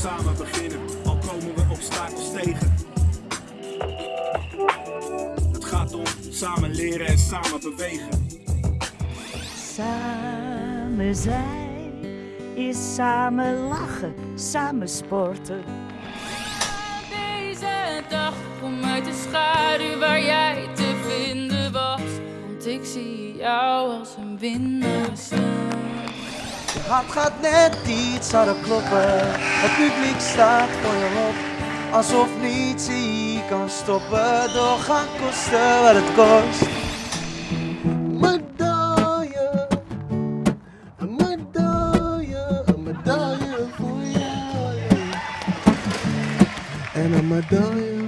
samen beginnen, al komen we obstakels tegen. Het gaat om samen leren en samen bewegen. Samen zijn is samen lachen, samen sporten. Deze dag kom uit de schaduw waar jij te vinden was. Want ik zie jou als een winnaar hart gaat net iets harder kloppen. Het publiek staat voor je op. Alsof niets je kan stoppen. Doorgaan kosten wat het kost. Medaille, een medaille, een medaille voor jou. En een medaille